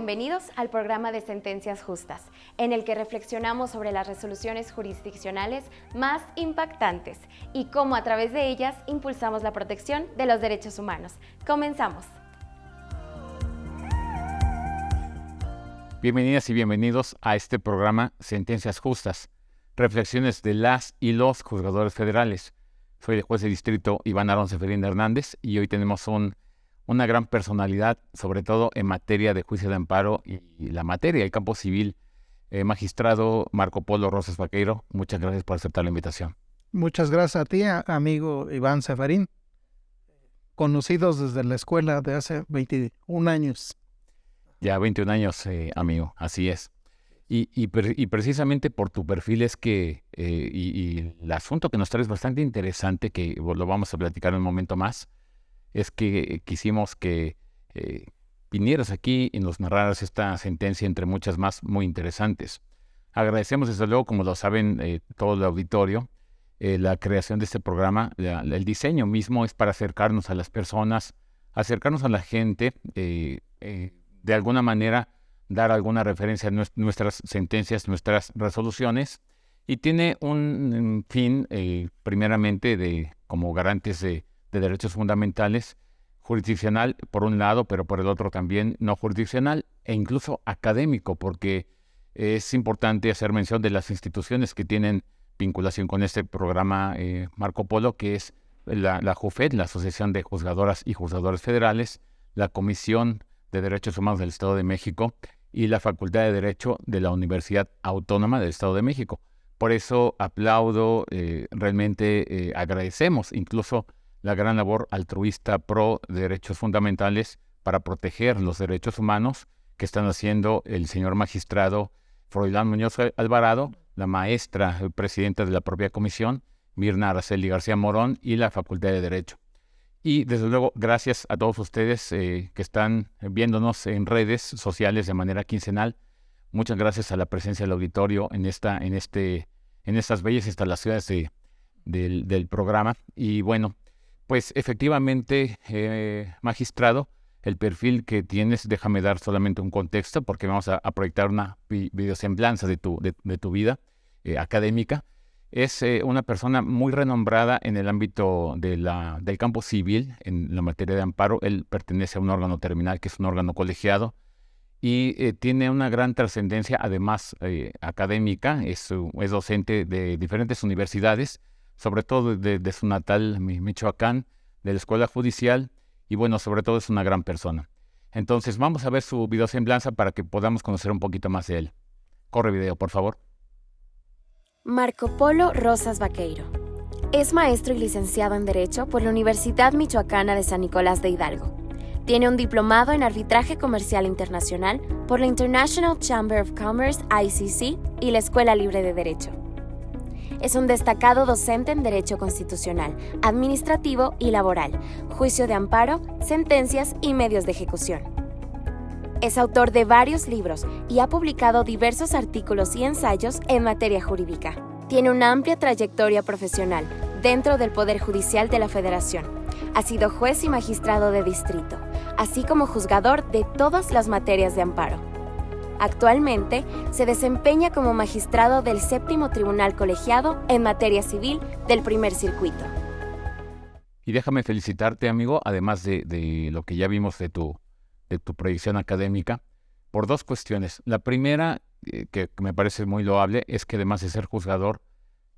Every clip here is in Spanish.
bienvenidos al programa de Sentencias Justas, en el que reflexionamos sobre las resoluciones jurisdiccionales más impactantes y cómo a través de ellas impulsamos la protección de los derechos humanos. Comenzamos. Bienvenidas y bienvenidos a este programa Sentencias Justas, reflexiones de las y los juzgadores federales. Soy el juez de distrito Iván Arón Seferín Hernández y hoy tenemos un una gran personalidad, sobre todo en materia de juicio de amparo y, la materia, el campo civil. Eh, magistrado Marco Polo Rosas Vaqueiro, muchas gracias por aceptar la invitación. Muchas gracias a ti, amigo Iván Seferín, conocidos desde la escuela de hace 21 años. Ya 21 años, eh, amigo, así es. Y, precisamente por tu perfil es que, eh, y, y, el asunto que nos traes bastante interesante, que lo vamos a platicar en un momento más, es que quisimos que eh, vinieras aquí y nos narraras esta sentencia entre muchas más muy interesantes. Agradecemos desde luego, como lo saben eh, todo el auditorio, eh, la creación de este programa. el diseño mismo es para acercarnos a las personas, acercarnos a la gente, de alguna manera dar alguna referencia a nuestras sentencias, nuestras resoluciones, y tiene un fin, primeramente, de como garantes de de derechos fundamentales, jurisdiccional por un lado, pero por el otro también no jurisdiccional e incluso académico, porque es importante hacer mención de las instituciones que tienen vinculación con este programa eh, Marco Polo, que es la, JUFED, la Asociación de Juzgadoras y Juzgadores Federales, la Comisión de Derechos Humanos del Estado de México y la Facultad de Derecho de la Universidad Autónoma del Estado de México. Por eso aplaudo, eh, realmente eh, agradecemos incluso la gran labor altruista pro derechos fundamentales para proteger los derechos humanos que están haciendo el señor magistrado Froilán Muñoz Alvarado, la maestra presidenta de la propia comisión, Mirna Araceli García Morón y la Facultad de Derecho. Y desde luego, gracias a todos ustedes eh, que están viéndonos en redes sociales de manera quincenal. Muchas gracias a la presencia del auditorio en, esta, en, este, en estas bellas instalaciones de, del, del programa. Y bueno, pues efectivamente, eh, magistrado, el perfil que tienes, déjame dar solamente un contexto porque vamos a, proyectar una videosemblanza de tu, de, tu vida eh, académica. Es eh, una persona muy renombrada en el ámbito del campo civil, en la materia de amparo. Él pertenece a un órgano terminal que es un órgano colegiado y tiene una gran trascendencia, además académica. Es, es docente de diferentes universidades sobre todo de, su natal Michoacán, de la escuela judicial, y bueno, sobre todo es una gran persona. Entonces vamos a ver su video semblanza para que podamos conocer un poquito más de él. Corre video, por favor. Marco Polo Rosas Vaqueiro. Es maestro y licenciado en Derecho por la Universidad Michoacana de San Nicolás de Hidalgo. Tiene un diplomado en arbitraje comercial internacional por la International Chamber of Commerce ICC y la Escuela Libre de Derecho. Es un destacado docente en Derecho Constitucional, Administrativo y Laboral, Juicio de Amparo, Sentencias y Medios de Ejecución. Es autor de varios libros y ha publicado diversos artículos y ensayos en materia jurídica. Tiene una amplia trayectoria profesional dentro del Poder Judicial de la Federación. Ha sido juez y magistrado de distrito, así como juzgador de todas las materias de amparo. Actualmente se desempeña como magistrado del séptimo tribunal colegiado en materia civil del primer circuito. Y déjame felicitarte, amigo, además de, lo que ya vimos de tu, de tu proyección académica, por dos cuestiones. La primera, eh, que me parece muy loable, es que además de ser juzgador,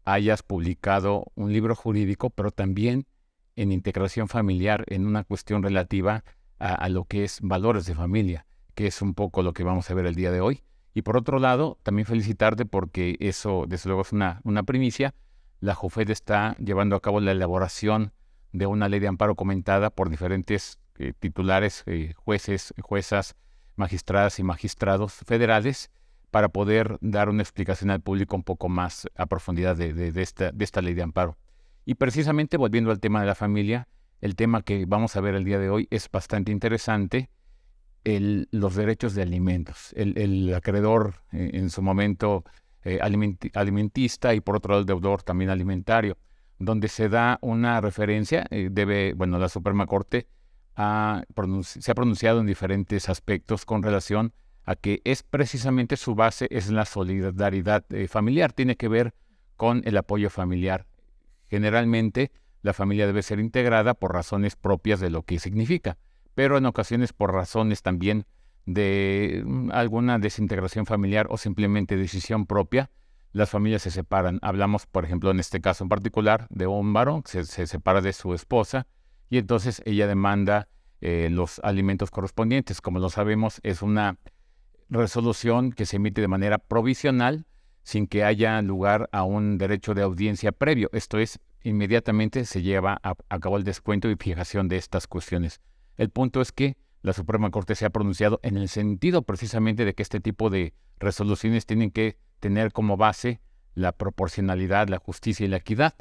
hayas publicado un libro jurídico, pero también en integración familiar, en una cuestión relativa a lo que es valores de familia que es un poco lo que vamos a ver el día de hoy. Y por otro lado, también felicitarte porque eso, desde luego, es una, una primicia. La JUFED está llevando a cabo la elaboración de una ley de amparo comentada por diferentes eh, titulares, eh, jueces, juezas, magistradas y magistrados federales para poder dar una explicación al público un poco más a profundidad de, de, esta, de esta ley de amparo. Y precisamente volviendo al tema de la familia, el tema que vamos a ver el día de hoy es bastante interesante los derechos de alimentos. El, acreedor eh, en su momento eh, alimentista y por otro lado el deudor también alimentario, donde se da una referencia, eh, debe, bueno, la Suprema Corte se ha pronunciado en diferentes aspectos con relación a que es precisamente su base, es la solidaridad familiar, tiene que ver con el apoyo familiar. Generalmente la familia debe ser integrada por razones propias de lo que significa, pero en ocasiones por razones también de mm, alguna desintegración familiar o simplemente decisión propia, las familias se separan. Hablamos, por ejemplo, en este caso en particular, de un varón que se, separa de su esposa y entonces ella demanda eh, los alimentos correspondientes. Como lo sabemos, es una resolución que se emite de manera provisional sin que haya lugar a un derecho de audiencia previo. Esto es, inmediatamente se lleva a, a cabo el descuento y fijación de estas cuestiones. El punto es que la Suprema Corte se ha pronunciado en el sentido precisamente de que este tipo de resoluciones tienen que tener como base la proporcionalidad, la justicia y la equidad,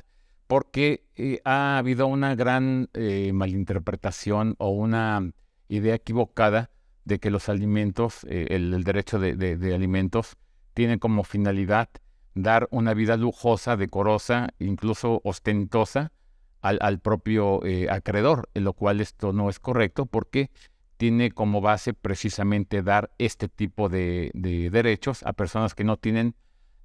porque eh, ha habido una gran eh, malinterpretación o una idea equivocada de que los alimentos, eh, el, derecho de, alimentos, tiene como finalidad dar una vida lujosa, decorosa, incluso ostentosa al, propio acreedor, en lo cual esto no es correcto porque tiene como base precisamente dar este tipo de, derechos a personas que no tienen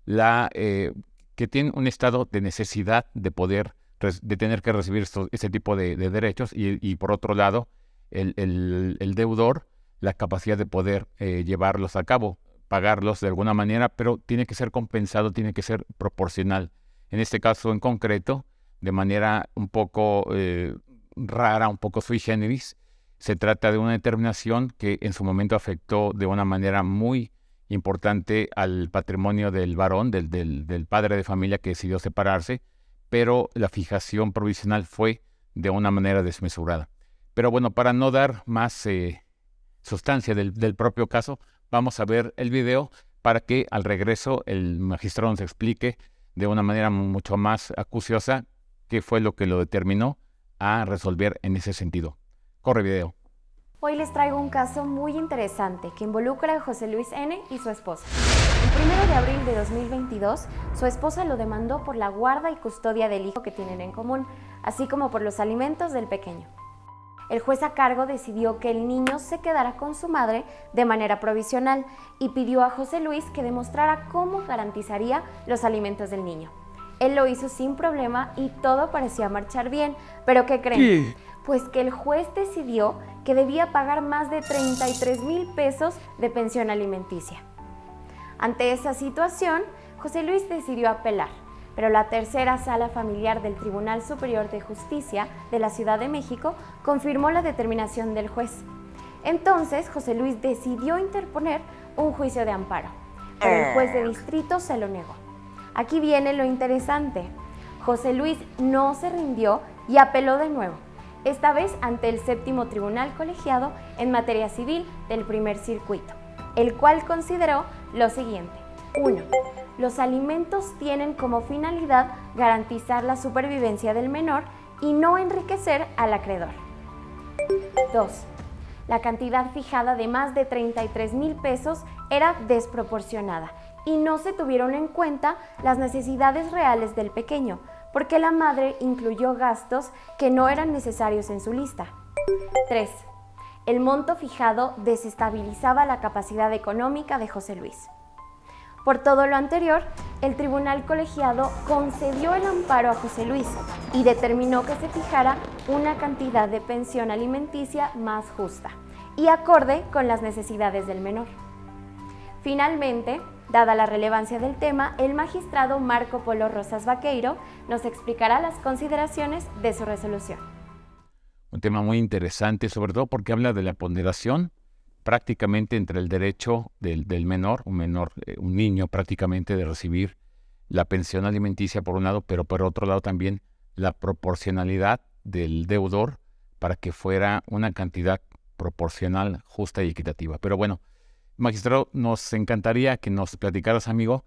la, eh, que tienen un estado de necesidad de poder, de tener que recibir ese tipo de, derechos y, por otro lado, el, deudor, la capacidad de poder eh, llevarlos a cabo, pagarlos de alguna manera, pero tiene que ser compensado, tiene que ser proporcional. En este caso en concreto, de manera un poco eh, rara, un poco sui generis, se trata de una determinación que en su momento afectó de una manera muy importante al patrimonio del varón, del, del, padre de familia que decidió separarse, pero la fijación provisional fue de una manera desmesurada. Pero bueno, para no dar más eh, sustancia del, del, propio caso, vamos a ver el video para que al regreso el magistrado nos explique de una manera mucho más acuciosa qué fue lo que lo determinó a resolver en ese sentido. Corre video. Hoy les traigo un caso muy interesante que involucra a José Luis N. y su esposa. El 1 de abril de 2022, su esposa lo demandó por la guarda y custodia del hijo que tienen en común, así como por los alimentos del pequeño. El juez a cargo decidió que el niño se quedara con su madre de manera provisional y pidió a José Luis que demostrara cómo garantizaría los alimentos del niño. Él lo hizo sin problema y todo parecía marchar bien, pero ¿qué creen? pues que el juez decidió que debía pagar más de 33 mil pesos de pensión alimenticia. Ante esa situación, José Luis decidió apelar, pero la tercera sala familiar del Tribunal Superior de Justicia de la Ciudad de México confirmó la determinación del juez. Entonces, José Luis decidió interponer un juicio de amparo, pero el juez de distrito se lo negó. Aquí viene lo interesante. José Luis no se rindió y apeló de nuevo esta vez ante el séptimo tribunal colegiado en materia civil del primer circuito, el cual consideró lo siguiente. 1. Los alimentos tienen como finalidad garantizar la supervivencia del menor y no enriquecer al acreedor. 2. La cantidad fijada de más de 33 mil pesos era desproporcionada y no se tuvieron en cuenta las necesidades reales del pequeño, porque la madre incluyó gastos que no eran necesarios en su lista. 3. El monto fijado desestabilizaba la capacidad económica de José Luis. Por todo lo anterior, el tribunal colegiado concedió el amparo a José Luis y determinó que se fijara una cantidad de pensión alimenticia más justa y acorde con las necesidades del menor. Finalmente, Dada la relevancia del tema, el magistrado Marco Polo Rosas Vaqueiro nos explicará las consideraciones de su resolución. Un tema muy interesante, sobre todo porque habla de la ponderación prácticamente entre el derecho del, menor, un menor, eh, un niño prácticamente de recibir la pensión alimenticia por un lado, pero por otro lado también la proporcionalidad del deudor para que fuera una cantidad proporcional, justa y equitativa. Pero bueno, Magistrado, nos encantaría que nos platicaras, amigo,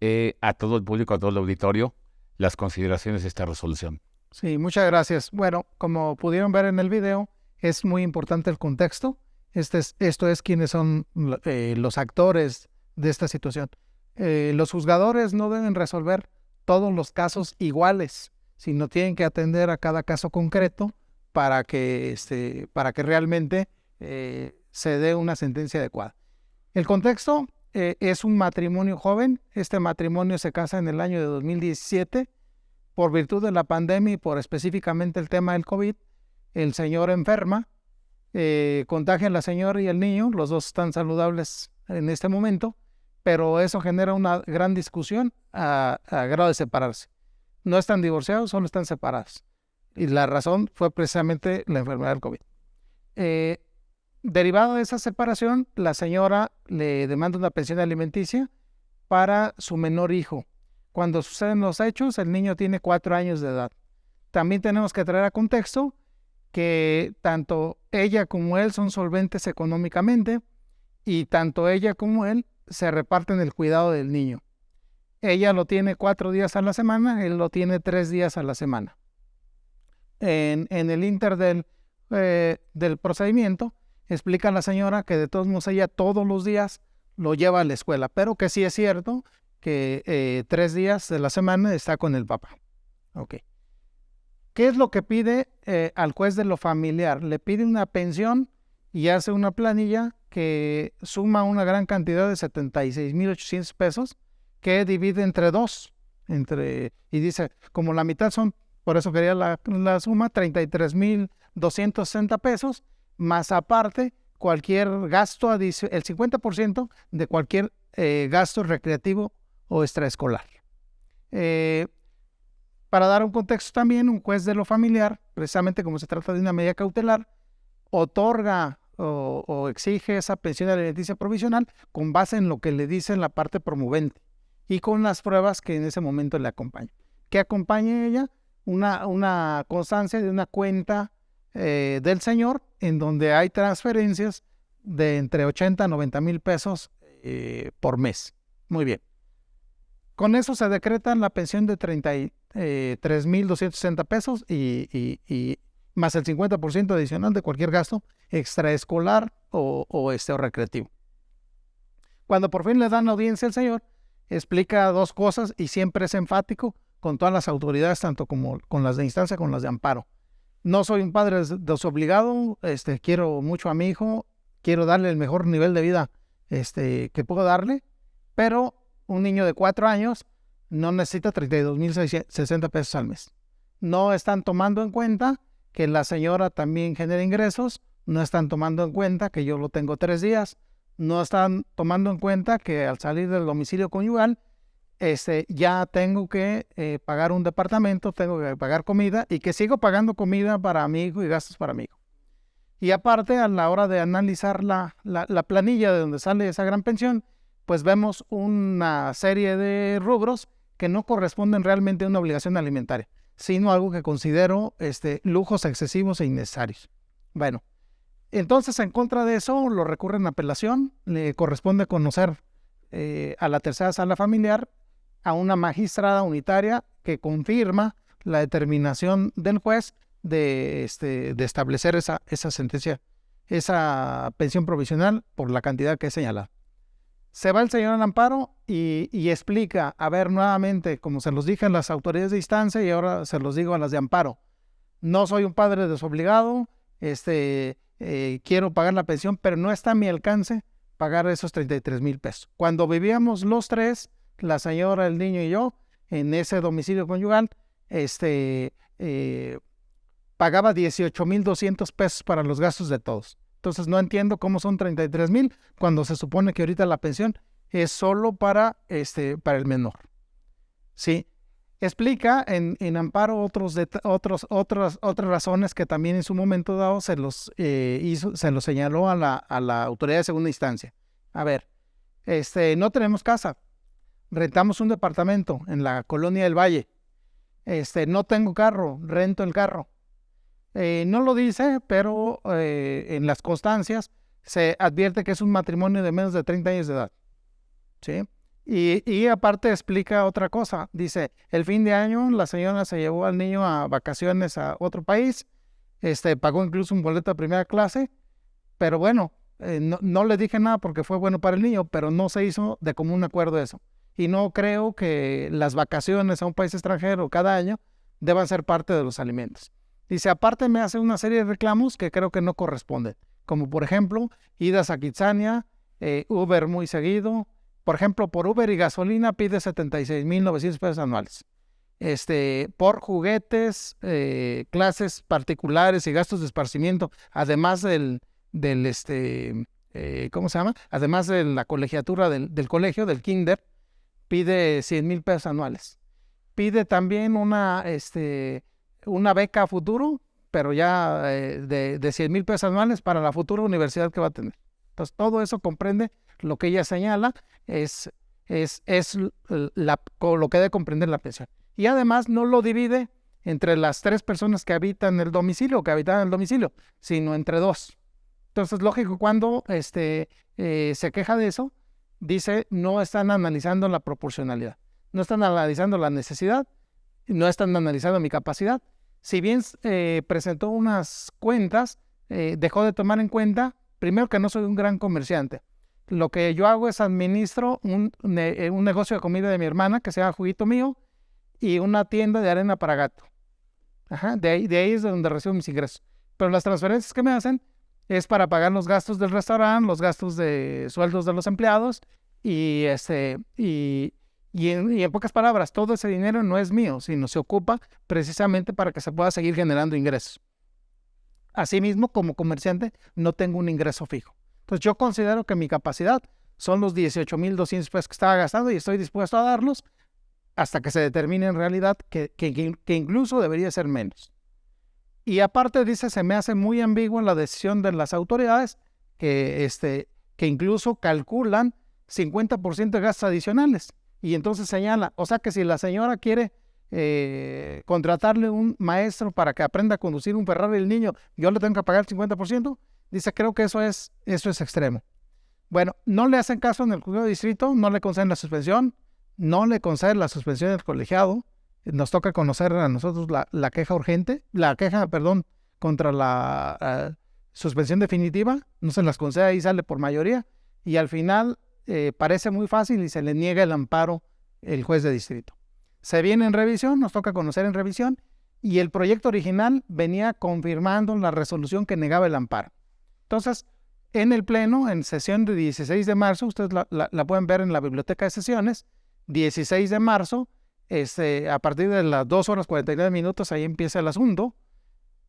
eh, a todo el público, a todo el auditorio, las consideraciones de esta resolución. Sí, muchas gracias. Bueno, como pudieron ver en el video, es muy importante el contexto. Este es, esto es quiénes son eh, los actores de esta situación. Eh, los juzgadores no deben resolver todos los casos iguales, sino tienen que atender a cada caso concreto para que, este, para que realmente se dé una sentencia adecuada. El contexto eh, es un matrimonio joven. Este matrimonio se casa en el año de 2017 por virtud de la pandemia y por específicamente el tema del COVID. El señor enferma, eh, contagia a la señora y el niño, los dos están saludables en este momento, pero eso genera una gran discusión a, grado de separarse. No están divorciados, solo están separados. Y la razón fue precisamente la enfermedad del COVID. Eh, derivado de esa separación, la señora le demanda una pensión alimenticia para su menor hijo. Cuando suceden los hechos, el niño tiene cuatro años de edad. También tenemos que traer a contexto que tanto ella como él son solventes económicamente y tanto ella como él se reparten el cuidado del niño. Ella lo tiene cuatro días a la semana, él lo tiene tres días a la semana. En, el inter del, eh, del procedimiento, explica la señora que de todos modos ella todos los días lo lleva a la escuela, pero que sí es cierto que eh, tres días de la semana está con el papá. Ok. ¿Qué es lo que pide eh, al juez de lo familiar? Le pide una pensión y hace una planilla que suma una gran cantidad de 76.800 pesos que divide entre dos. Entre, y dice, como la mitad son, por eso quería la, la suma, 33.260 pesos, más aparte cualquier gasto, el 50% de cualquier eh, gasto recreativo o extraescolar. Eh, para dar un contexto también, un juez de lo familiar, precisamente como se trata de una medida cautelar, otorga o, exige esa pensión alimenticia provisional con base en lo que le dice la parte promovente y con las pruebas que en ese momento le acompañan. Que acompañe ella una, una constancia de una cuenta eh, del señor en donde hay transferencias de entre 80 a 90 mil pesos eh, por mes. Muy bien. Con eso se decreta la pensión de 33 mil 260 pesos y, más el 50% adicional de cualquier gasto extraescolar o, este, o recreativo. Cuando por fin le dan audiencia al señor, explica dos cosas y siempre es enfático con todas las autoridades, tanto como con las de instancia como las de amparo. No soy un padre desobligado, este, quiero mucho a mi hijo, quiero darle el mejor nivel de vida este, que puedo darle, pero un niño de cuatro años no necesita 32.060 pesos al mes. No están tomando en cuenta que la señora también genera ingresos, no están tomando en cuenta que yo lo tengo tres días, no están tomando en cuenta que al salir del domicilio conyugal, este, ya tengo que eh, pagar un departamento, tengo que pagar comida y que sigo pagando comida para mi hijo y gastos para mi hijo. Y aparte, a la hora de analizar la, la planilla de donde sale esa gran pensión, pues vemos una serie de rubros que no corresponden realmente a una obligación alimentaria sino algo que considero este, lujos excesivos e innecesarios. Bueno, entonces en contra de eso lo recurren a apelación, le corresponde conocer eh, a la tercera sala familiar a una magistrada unitaria que confirma la determinación del juez de, este, de establecer esa, esa sentencia, esa pensión provisional por la cantidad que he señalado. Se va el señor al amparo y, explica, a ver, nuevamente, como se los dije a las autoridades de instancia y ahora se los digo a las de amparo. No soy un padre desobligado, este, eh, quiero pagar la pensión, pero no está a mi alcance pagar esos 33 mil pesos. Cuando vivíamos los tres, la señora, el niño y yo, en ese domicilio conyugal, este, eh, pagaba 18 mil 200 pesos para los gastos de todos. Entonces no entiendo cómo son 33 mil cuando se supone que ahorita la pensión es solo para, este, para el menor. ¿Sí? Explica en, en amparo otros, otros, otras, otras razones que también en su momento dado se los, eh, hizo, se los señaló a la, a la autoridad de segunda instancia. A ver, este, no tenemos casa, rentamos un departamento en la colonia del Valle. Este, no tengo carro, rento el carro. Eh, no lo dice, pero eh, en las constancias se advierte que es un matrimonio de menos de 30 años de edad. ¿sí? Y, aparte explica otra cosa. Dice, el fin de año la señora se llevó al niño a vacaciones a otro país, este, pagó incluso un boleto de primera clase, pero bueno, eh, no, no, le dije nada porque fue bueno para el niño, pero no se hizo de común acuerdo eso. Y no creo que las vacaciones a un país extranjero cada año deban ser parte de los alimentos. Dice, aparte me hace una serie de reclamos que creo que no corresponden, como por ejemplo, idas a Kitsania, eh, Uber muy seguido. Por ejemplo, por Uber y gasolina pide 76.900 pesos anuales. Este, por juguetes, eh, clases particulares y gastos de esparcimiento, además del, del este, eh, ¿cómo se llama? Además de la colegiatura del, del colegio, del kinder, pide 100 mil pesos anuales. Pide también una, este, una beca a futuro, pero ya eh, de, de 100 mil pesos anuales para la futura universidad que va a tener. Entonces, todo eso comprende lo que ella señala, es, es, es la, lo que debe comprender la pensión. Y además no lo divide entre las tres personas que habitan el domicilio, que habitan el domicilio, sino entre dos. Entonces, lógico, cuando este, eh, se queja de eso, dice, no están analizando la proporcionalidad, no están analizando la necesidad, no están analizando mi capacidad. Si bien eh, presentó unas cuentas, eh, dejó de tomar en cuenta, primero que no soy un gran comerciante. Lo que yo hago es administro un, eh, un negocio de comida de mi hermana que se llama Juguito Mío y una tienda de arena para gato. De, ahí, de ahí es de donde recibo mis ingresos. Pero las transferencias que me hacen es para pagar los gastos del restaurante, los gastos de sueldos de los empleados y, este, y, y, en, pocas palabras, todo ese dinero no es mío, sino se ocupa precisamente para que se pueda seguir generando ingresos. Asimismo, como comerciante, no tengo un ingreso fijo. Entonces, yo considero que mi capacidad son los 18.200 pesos que estaba gastando y estoy dispuesto a darlos hasta que se determine en realidad que, que, que incluso debería ser menos. Y aparte dice, se me hace muy ambigua la decisión de las autoridades que, este, que incluso calculan 50% de gastos adicionales. Y entonces señala, o sea que si la señora quiere eh, contratarle un maestro para que aprenda a conducir un Ferrari el niño, yo le tengo que pagar el 50%, dice, creo que eso es, eso es extremo. Bueno, no le hacen caso en el juzgado de distrito, no le conceden la suspensión, no le conceden la suspensión del colegiado, nos toca conocer a nosotros la, queja urgente, la queja, perdón, contra la eh, suspensión definitiva, no se las concede y sale por mayoría, y al final eh, parece muy fácil y se le niega el amparo el juez de distrito. Se viene en revisión, nos toca conocer en revisión, y el proyecto original venía confirmando la resolución que negaba el amparo. Entonces, en el Pleno, en sesión de 16 de marzo, ustedes la, la pueden ver en la biblioteca de sesiones, 16 de marzo, este, a partir de las 2 horas 49 minutos, ahí empieza el asunto.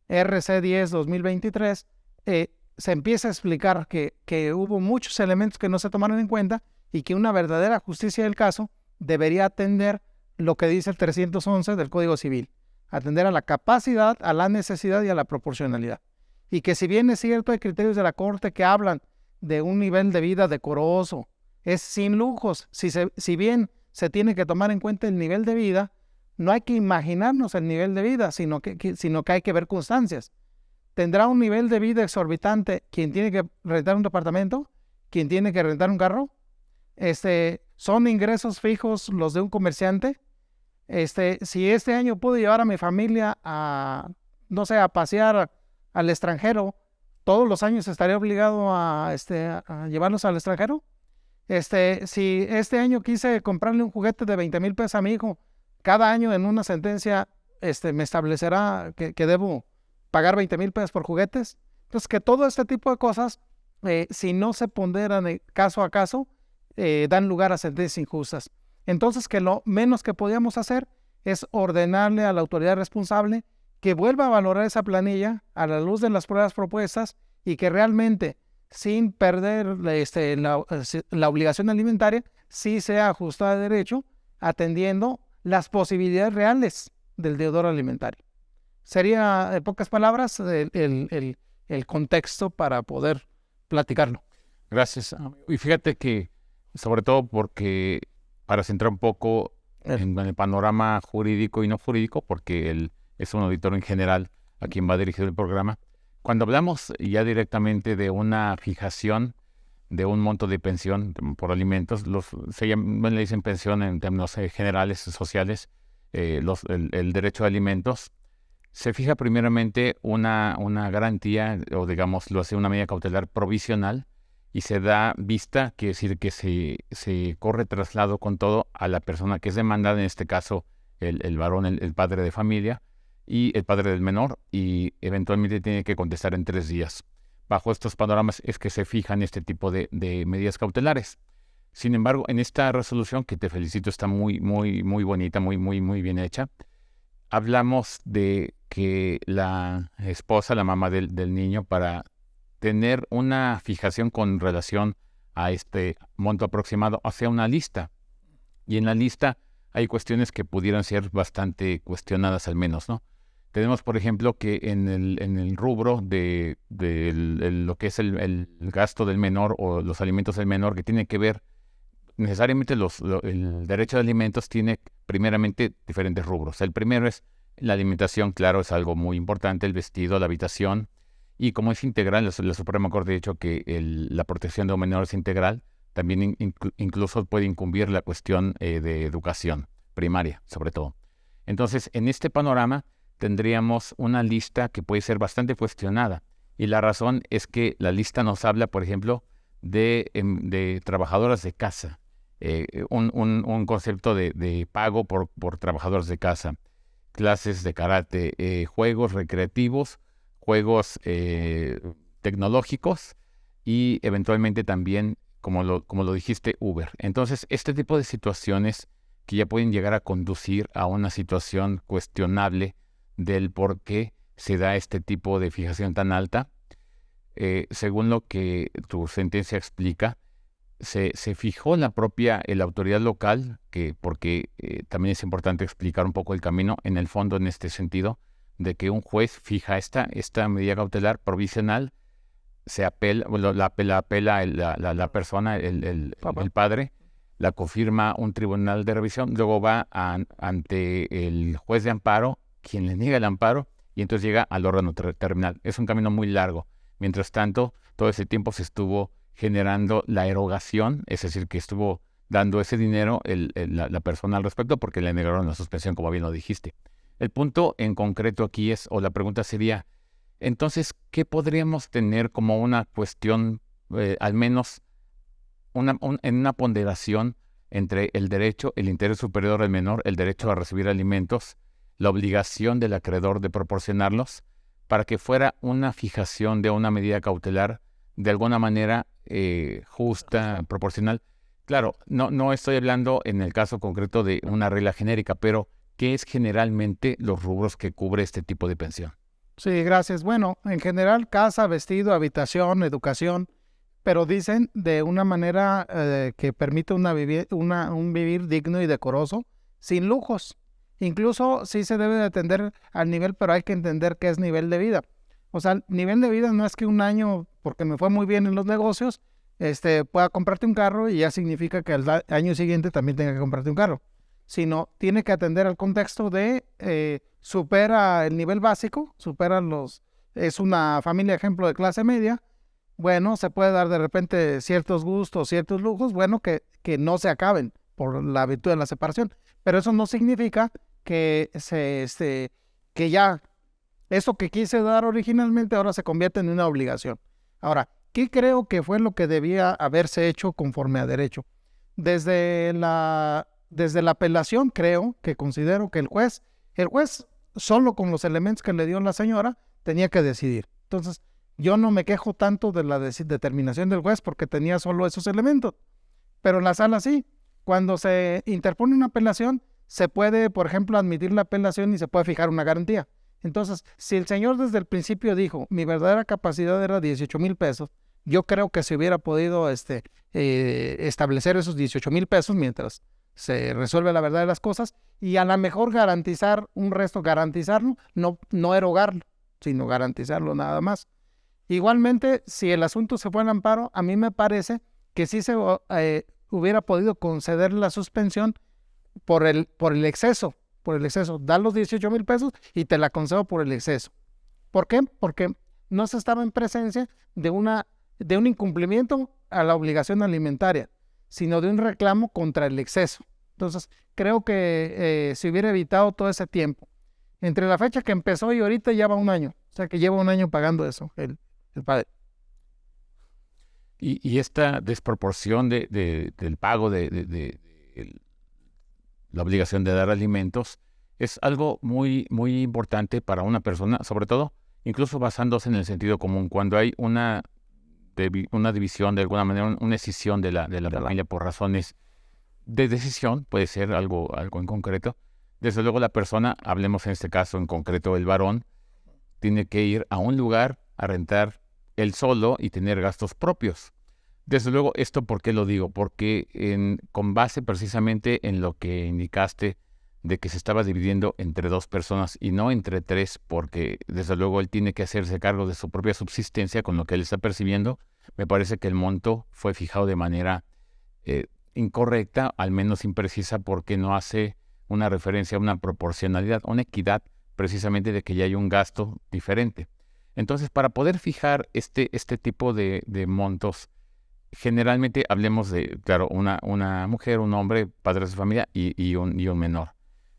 RC 10 2023, eh, se empieza a explicar que, que hubo muchos elementos que no se tomaron en cuenta y que una verdadera justicia del caso debería atender lo que dice el 311 del Código Civil, atender a la capacidad, a la necesidad y a la proporcionalidad. Y que si bien es cierto, hay criterios de la Corte que hablan de un nivel de vida decoroso, es sin lujos, si, se, si bien se tiene que tomar en cuenta el nivel de vida. No hay que imaginarnos el nivel de vida, sino que, sino que hay que ver constancias. ¿Tendrá un nivel de vida exorbitante quien tiene que rentar un departamento? ¿Quien tiene que rentar un carro? Este, ¿Son ingresos fijos los de un comerciante? Este, si este año puedo llevar a mi familia a, no sé, a pasear al extranjero, todos los años estaría obligado a, este, a llevarlos al extranjero. Este, si este año quise comprarle un juguete de 20 mil pesos a mi hijo, cada año en una sentencia este, me establecerá que, debo pagar 20 mil pesos por juguetes. Entonces, que todo este tipo de cosas, eh, si no se ponderan caso a caso, eh, dan lugar a sentencias injustas. Entonces, que lo menos que podíamos hacer es ordenarle a la autoridad responsable que vuelva a valorar esa planilla a la luz de las pruebas propuestas y que realmente sin perder este, la, la, obligación alimentaria, sí sea ajustada de derecho, atendiendo las posibilidades reales del deudor alimentario. Sería, en pocas palabras, el, el, el, contexto para poder platicarlo. Gracias. Y fíjate que, sobre todo porque, para centrar un poco en, el panorama jurídico y no jurídico, porque él es un auditor en general a quien va dirigido el programa, cuando hablamos ya directamente de una fijación de un monto de pensión por alimentos, los, se llama, le dicen pensión en términos eh, generales sociales, eh, los, el, derecho a alimentos, se fija primeramente una, una garantía, o digamos, lo hace una medida cautelar provisional, y se da vista, quiere decir que se, se corre traslado con todo a la persona que es demandada, en este caso el, el varón, el padre de familia, y el padre del menor y eventualmente tiene que contestar en tres días. bajo estos panoramas es que se fijan este tipo de, medidas cautelares. Sin embargo, en esta resolución, que te felicito, está muy, muy, muy bonita, muy, muy, muy bien hecha, hablamos de que la esposa, la mamá del, del niño, para tener una fijación con relación a este monto aproximado, hace una lista. Y en la lista hay cuestiones que pudieran ser bastante cuestionadas al menos, ¿no? Tenemos, por ejemplo, que en el, en el rubro de, lo que es el, gasto del menor o los alimentos del menor, que tiene que ver necesariamente los, el derecho de alimentos tiene primeramente diferentes rubros. El primero es la alimentación, claro, es algo muy importante, el vestido, la habitación, y como es integral, la, Suprema Corte ha dicho que la protección de un menor es integral, también incluso puede incumbir la cuestión eh, de educación primaria, sobre todo. Entonces, en este panorama tendríamos una lista que puede ser bastante cuestionada. Y la razón es que la lista nos habla, por ejemplo, de, em, trabajadoras de casa, eh, un, concepto de, pago por, por trabajadoras de casa, clases de karate, eh, juegos recreativos juegos eh, tecnológicos y eventualmente también, como lo, como lo dijiste, Uber. Entonces, este tipo de situaciones que ya pueden llegar a conducir a una situación cuestionable del por qué se da este tipo de fijación tan alta, eh, según lo que tu sentencia explica, se, se, fijó la propia la autoridad local, que porque eh, también es importante explicar un poco el camino en el fondo en este sentido, de que un juez fija esta, esta medida cautelar provisional, se apela, la, apela, apela la, la, persona, el, el, el, padre, la confirma un tribunal de revisión, luego va ante el juez de amparo, quien le niega el amparo, y entonces llega al órgano terminal. Es un camino muy largo. Mientras tanto, todo ese tiempo se estuvo generando la erogación, es decir, que estuvo dando ese dinero la, persona al respecto porque le negaron la suspensión, como bien lo dijiste. El punto en concreto aquí es, o la pregunta sería, entonces, ¿qué podríamos tener como una cuestión, eh, al menos en una ponderación entre el derecho, el interés superior del menor, el derecho a recibir alimentos, la obligación del acreedor de proporcionarlos, para que fuera una fijación de una medida cautelar de alguna manera eh, justa, proporcional? Claro, no, no estoy hablando en el caso concreto de una regla genérica, pero ¿qué es generalmente los rubros que cubre este tipo de pensión? Sí, gracias. Bueno, en general, casa, vestido, habitación, educación, pero dicen de una manera eh, que permite una un vivir digno y decoroso, sin lujos. Incluso sí se debe de atender al nivel, pero hay que entender qué es nivel de vida. O sea, nivel de vida no es que un año, porque me fue muy bien en los negocios, este, pueda comprarte un carro y ya significa que al año siguiente también tenga que comprarte un carro sino tiene que atender al contexto de eh, supera el nivel básico, supera los, es una familia ejemplo de clase media, bueno, se puede dar de repente ciertos gustos, ciertos lujos, bueno, que, que no se acaben por la virtud de la separación, pero eso no significa que se, este, que ya eso que quise dar originalmente ahora se convierte en una obligación. Ahora, ¿qué creo que fue lo que debía haberse hecho conforme a derecho? Desde la desde la apelación creo que considero que el juez, el juez solo con los elementos que le dio la señora tenía que decidir. Entonces, yo no me quejo tanto de la determinación del juez porque tenía solo esos elementos. Pero en la sala sí. Cuando se interpone una apelación, se puede, por ejemplo, admitir la apelación y se puede fijar una garantía. Entonces, si el señor desde el principio dijo, mi verdadera capacidad era 18 mil pesos, yo creo que se hubiera podido este, eh, establecer esos 18 mil pesos mientras se resuelve la verdad de las cosas y a lo mejor garantizar un resto, garantizarlo, no, no erogarlo, sino garantizarlo nada más. Igualmente, si el asunto se fue al amparo, a mí me parece que sí se eh, hubiera podido conceder la suspensión por el, por el exceso, por el exceso. Da los 18 mil pesos y te la concedo por el exceso. ¿Por qué? Porque no se estaba en presencia de, una, de un incumplimiento a la obligación alimentaria sino de un reclamo contra el exceso. Entonces, creo que eh, se hubiera evitado todo ese tiempo. Entre la fecha que empezó y ahorita ya va un año. O sea, que lleva un año pagando eso, el, padre. Y, esta desproporción de, del pago de, la obligación de dar alimentos es algo muy, muy importante para una persona, sobre todo incluso basándose en el sentido común, cuando hay una, una división, de alguna manera, una decisión de la, de la familia por razones de decisión, puede ser algo, algo en concreto, desde luego la persona, hablemos en este caso en concreto el varón, tiene que ir a un lugar a rentar él solo y tener gastos propios. Desde luego, ¿esto por qué lo digo? Porque en, con base precisamente en lo que indicaste de que se estaba dividiendo entre dos personas y no entre tres, porque desde luego él tiene que hacerse cargo de su propia subsistencia con lo que él está percibiendo, me parece que el monto fue fijado de manera eh, incorrecta, al menos imprecisa, porque no hace una referencia a una proporcionalidad, una equidad precisamente de que ya hay un gasto diferente. Entonces, para poder fijar este, este tipo de, de montos, generalmente hablemos de, claro, una, una mujer, un hombre, padre de familia y, un, y un menor.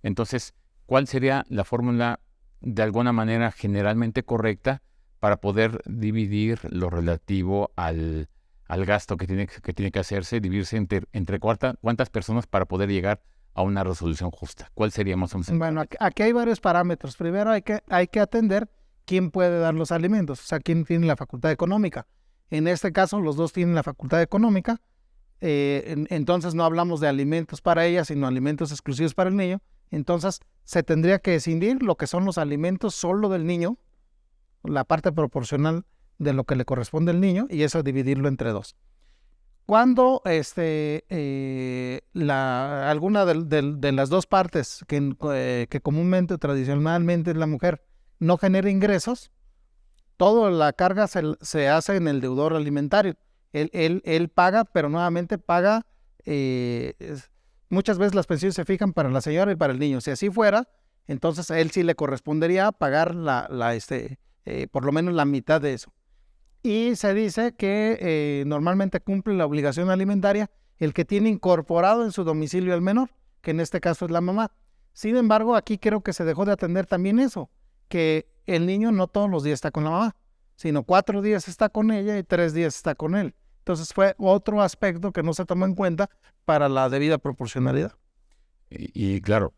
Entonces, ¿cuál sería la fórmula de alguna manera generalmente correcta para poder dividir lo relativo al, al gasto que tiene que, tiene que hacerse, dividirse entre, entre cuántas personas para poder llegar a una resolución justa? ¿Cuál sería más o menos? Bueno, aquí hay varios parámetros. Primero hay que, hay que atender quién puede dar los alimentos, o sea, quién tiene la facultad económica. En este caso, los dos tienen la facultad económica, eh, entonces no hablamos de alimentos para ella, sino alimentos exclusivos para el niño. Entonces, se tendría que escindir lo que son los alimentos solo del niño, la parte proporcional de lo que le corresponde al niño, y eso dividirlo entre dos. Cuando este, eh, la, alguna de, las dos partes que, eh, que comúnmente, tradicionalmente es la mujer, no genera ingresos, toda la carga se, hace en el deudor alimentario. Él paga, pero nuevamente paga, eh, muchas veces las pensiones se fijan para la señora y para el niño. Si así fuera, entonces a él sí le correspondería pagar la, la este, eh, por lo menos la mitad de eso. Y se dice que eh, normalmente cumple la obligación alimentaria el que tiene incorporado en su domicilio al menor, que en este caso es la mamá. Sin embargo, aquí creo que se dejó de atender también eso que el niño no todos los días está con la mamá, sino cuatro días está con ella y tres días está con él. Entonces fue otro aspecto que no se tomó en cuenta para la debida proporcionalidad. Y, claro,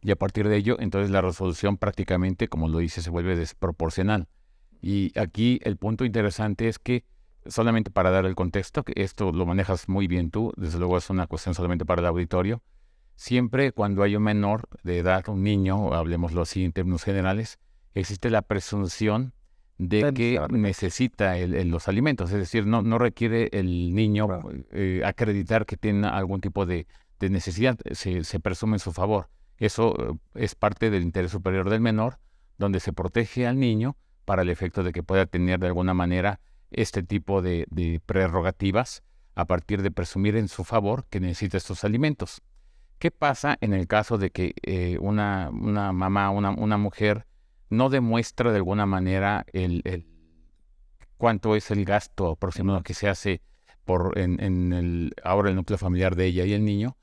y a partir de ello, entonces la resolución prácticamente, como lo dice, se vuelve desproporcional. Y aquí el punto interesante es que, solamente para dar el contexto, que esto lo manejas muy bien tú, desde luego es una cuestión solamente para el auditorio, siempre cuando hay un menor de edad, un niño, hablemoslo así en términos generales, existe la presunción de que necesita los alimentos, es decir, no, no requiere el niño eh, acreditar que tiene algún tipo de, necesidad, se, presume en su favor. Eso eh, es parte del interés superior del menor, donde se protege al niño para el efecto de que pueda tener de alguna manera este tipo de, prerrogativas a partir de presumir en su favor que necesita estos alimentos. ¿Qué pasa en el caso de que eh, una, una, mamá, una, una mujer, no demuestra de alguna manera el, cuánto es el gasto aproximado que se hace por en, el ahora el núcleo familiar de ella y el niño,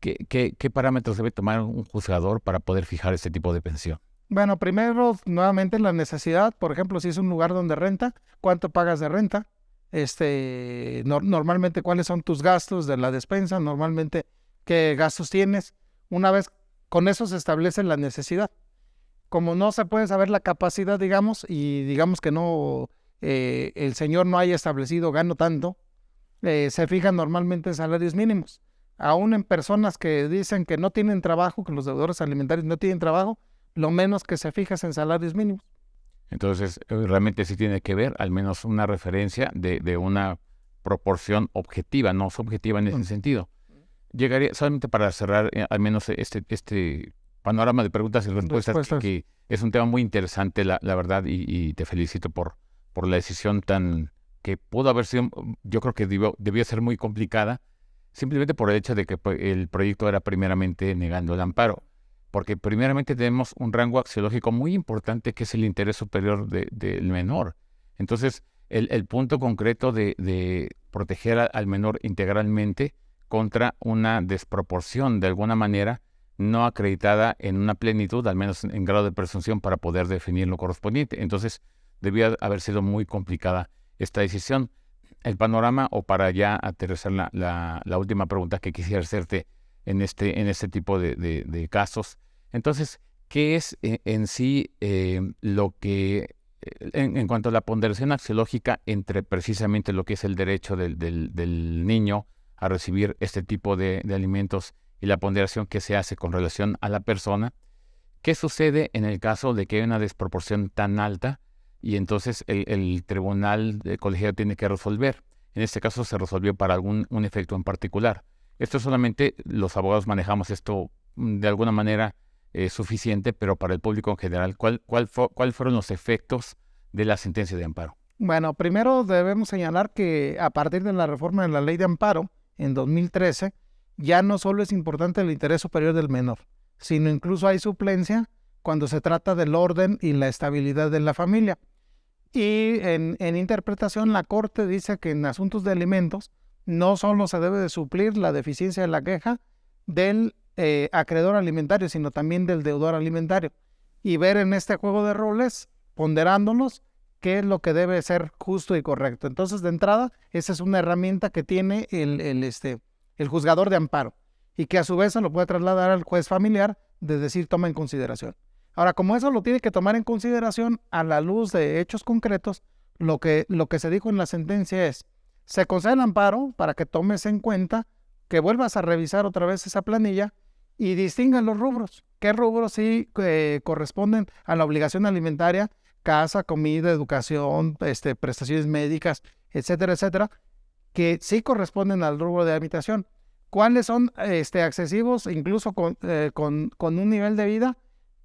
¿qué, qué, parámetros debe tomar un juzgador para poder fijar ese tipo de pensión? Bueno, primero, nuevamente la necesidad, por ejemplo, si es un lugar donde renta, ¿cuánto pagas de renta? Este, normalmente, ¿cuáles son tus gastos de la despensa? Normalmente, ¿qué gastos tienes? Una vez con eso se establece la necesidad como no se puede saber la capacidad, digamos, y digamos que no, eh, el señor no haya establecido gano tanto, eh, se fijan normalmente en salarios mínimos. Aún en personas que dicen que no tienen trabajo, que los deudores alimentarios no tienen trabajo, lo menos que se fija es en salarios mínimos. Entonces, eh, realmente sí tiene que ver al menos una referencia de, de una proporción objetiva, no subjetiva en ese sentido. Llegaría, solamente para cerrar al menos este, este panorama de preguntas y respuestas, Que, es un tema muy interesante, la, verdad, y, te felicito por, por la decisión tan que pudo haber sido, yo creo que debió, debió ser muy complicada, simplemente por el hecho de que pues, el proyecto era primeramente negando el amparo. Porque primeramente tenemos un rango axiológico muy importante que es el interés superior del menor. Entonces, el, punto concreto de, proteger al menor integralmente contra una desproporción de alguna manera no acreditada en una plenitud, al menos en grado de presunción, para poder definir lo correspondiente. Entonces, debía haber sido muy complicada esta decisión. El panorama, o para ya aterrizar la, la, última pregunta que quisiera hacerte en este, en este tipo de, casos. Entonces, ¿qué es eh, en sí eh, lo que en, cuanto a la ponderación axiológica entre precisamente lo que es el derecho del, niño a recibir este tipo de, alimentos y la ponderación que se hace con relación a la persona, ¿qué sucede en el caso de que hay una desproporción tan alta y entonces el, tribunal colegiado tiene que resolver? En este caso se resolvió para algún un efecto en particular. Esto solamente los abogados manejamos esto mm, de alguna manera eh, suficiente, pero para el público en general, ¿cuál, cuál, ¿cuál fueron los efectos de la sentencia de amparo? Bueno, primero debemos señalar que a partir de la reforma de la ley de amparo en 2013, ya no solo es importante el interés superior del menor, sino incluso hay suplencia cuando se trata del orden y la estabilidad de la familia. Y en, interpretación, la Corte dice que en asuntos de alimentos no solo se debe de suplir la deficiencia de la queja del eh, acreedor alimentario, sino también del deudor alimentario. Y ver en este juego de roles, ponderándolos, qué es lo que debe ser justo y correcto. Entonces, de entrada, esa es una herramienta que tiene el, este, el juzgador de amparo y que a su vez se lo puede trasladar al juez familiar de decir toma en consideración. Ahora, como eso lo tiene que tomar en consideración a la luz de hechos concretos, lo que, lo que se dijo en la sentencia es, se concede el amparo para que tomes en cuenta que vuelvas a revisar otra vez esa planilla y distingan los rubros. ¿Qué rubros sí eh, corresponden a la obligación alimentaria? Casa, comida, educación, este, prestaciones médicas, etcétera, etcétera, que sí corresponden al rubro de habitación. ¿Cuáles son este, accesivos incluso con, eh, con, con un nivel de vida,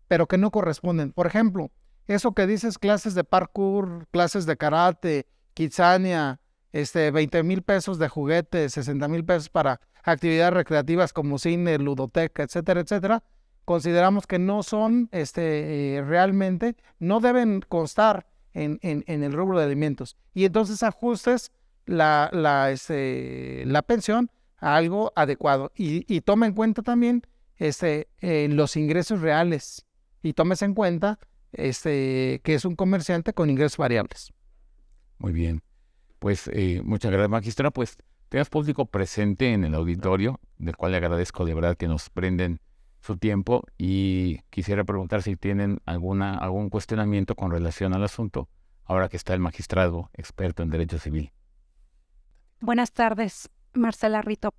pero que no corresponden? Por ejemplo, eso que dices, clases de parkour, clases de karate, kitsania, este, 20 mil pesos de juguetes, 60 mil pesos para actividades recreativas como cine, ludoteca, etcétera, etcétera, consideramos que no son este, eh, realmente, no deben constar en, en, el rubro de alimentos. Y entonces ajustes la, la, este, la pensión a algo adecuado. Y, y toma en cuenta también este, eh, los ingresos reales. Y tomes en cuenta este, que es un comerciante con ingresos variables. Muy bien. Pues eh, muchas gracias, magistrado. Pues tengas público presente en el auditorio, del cual le agradezco de verdad que nos prenden su tiempo y quisiera preguntar si tienen alguna, algún cuestionamiento con relación al asunto, ahora que está el magistrado experto en derecho civil. Buenas tardes, Marcela Rito.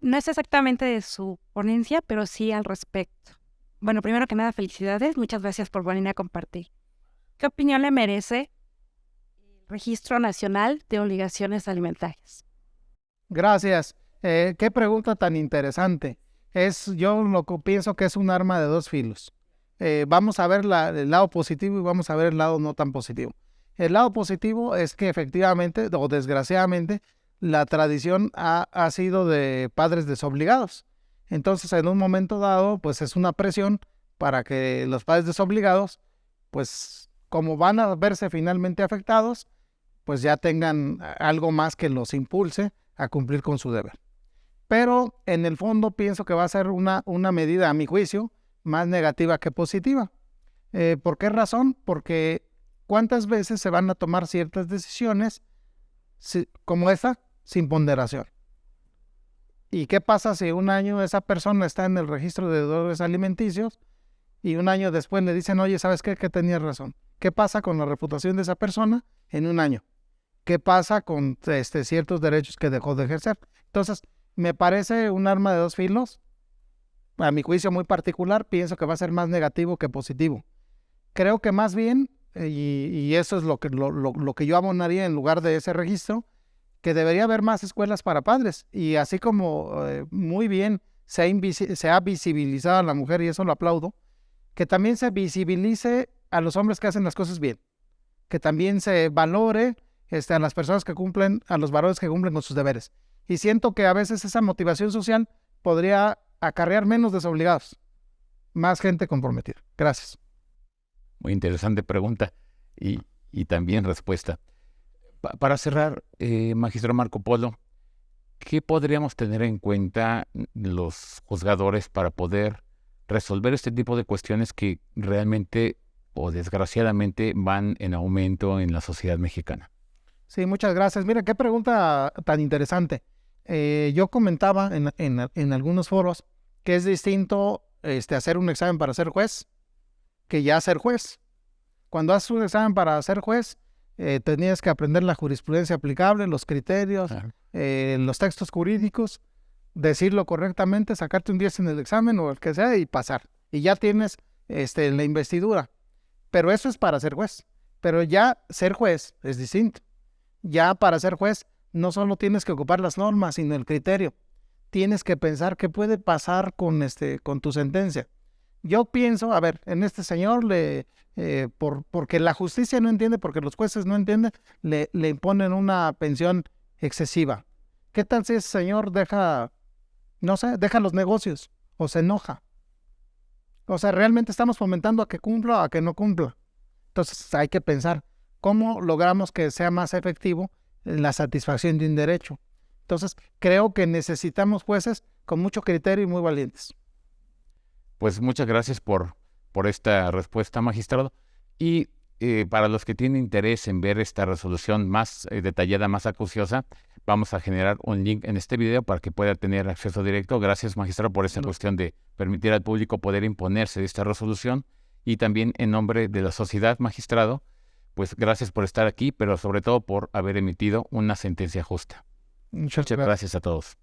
No es exactamente de su ponencia, pero sí al respecto. Bueno, primero que nada, felicidades. Muchas gracias por venir a compartir. ¿Qué opinión le merece Registro Nacional de Obligaciones Alimentarias. Gracias. Eh, qué pregunta tan interesante. Es, yo lo que pienso que es un arma de dos filos. Eh, vamos a ver el lado positivo y vamos a ver el lado no tan positivo. El lado positivo es que efectivamente, o desgraciadamente, la tradición ha, ha sido de padres desobligados. Entonces, en un momento dado, pues es una presión para que los padres desobligados, pues como van a verse finalmente afectados, pues ya tengan algo más que los impulse a cumplir con su deber. Pero en el fondo pienso que va a ser una, una medida, a mi juicio, más negativa que positiva. Eh, ¿Por qué razón? Porque cuántas veces se van a tomar ciertas decisiones como esta sin ponderación. ¿Y qué pasa si un año esa persona está en el registro de deudores alimenticios y un año después le dicen, oye, ¿sabes qué? Que tenía razón. ¿Qué pasa con la reputación de esa persona en un año? qué pasa con este, ciertos derechos que dejó de ejercer. Entonces, me parece un arma de dos filos. A mi juicio muy particular, pienso que va a ser más negativo que positivo. Creo que más bien, y, eso es lo que, lo, que yo abonaría en lugar de ese registro, que debería haber más escuelas para padres. Y así como eh, muy bien se ha, se ha visibilizado a la mujer, y eso lo aplaudo, que también se visibilice a los hombres que hacen las cosas bien. Que también se valore este, a las personas que cumplen, a los varones que cumplen con sus deberes. Y siento que a veces esa motivación social podría acarrear menos desobligados, más gente comprometida. Gracias. Muy interesante pregunta y, también respuesta. para cerrar, eh, magistro Marco Polo, ¿qué podríamos tener en cuenta los juzgadores para poder resolver este tipo de cuestiones que realmente o desgraciadamente van en aumento en la sociedad mexicana? Sí, muchas gracias. Mira, qué pregunta tan interesante. Eh, yo comentaba en, algunos foros que es distinto este, hacer un examen para ser juez que ya ser juez. Cuando haces un examen para ser juez, eh, tenías que aprender la jurisprudencia aplicable, los criterios, eh, los textos jurídicos, decirlo correctamente, sacarte un 10 en el examen o el que sea y pasar. Y ya tienes este, la investidura. Pero eso es para ser juez. Pero ya ser juez es distinto. Ya para ser juez no solo tienes que ocupar las normas, sino el criterio. Tienes que pensar qué puede pasar con, este, con tu sentencia. Yo pienso, a ver, en este señor le, eh, por, porque la justicia no entiende, porque los jueces no entienden, le, le imponen una pensión excesiva. ¿Qué tal si ese señor deja, no sé, deja los negocios o se enoja? O sea, realmente estamos fomentando a que cumpla o a que no cumpla. Entonces hay que pensar cómo logramos que sea más efectivo la satisfacción de un derecho. Entonces creo que necesitamos jueces con mucho criterio y muy valientes. Pues muchas gracias por, por esta respuesta, magistrado. Y eh, para los que tienen interés en ver esta resolución más eh, detallada, más acuciosa, vamos a generar un link en este video para que pueda tener acceso directo. Gracias, magistrado, por esta cuestión de permitir al público poder imponerse de esta resolución. Y también en nombre de la sociedad, magistrado, pues gracias por estar aquí, pero sobre todo por haber emitido una sentencia justa. Muchas gracias a todos.